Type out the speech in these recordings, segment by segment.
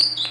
you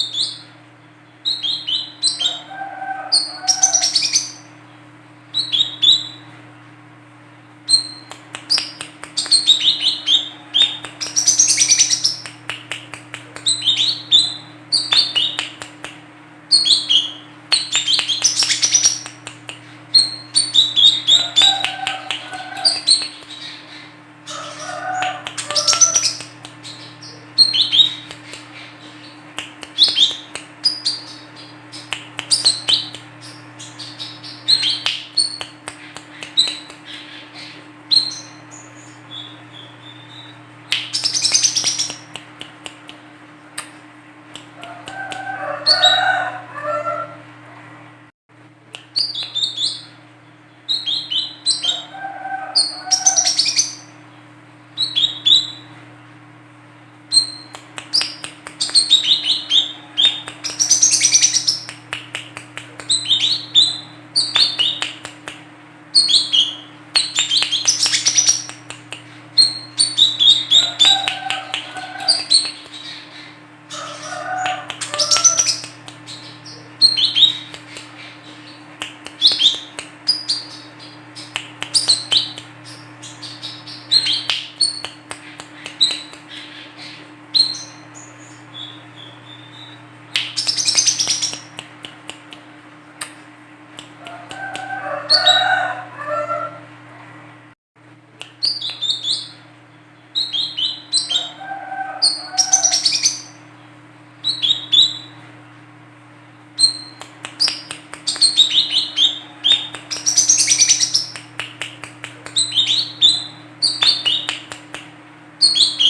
you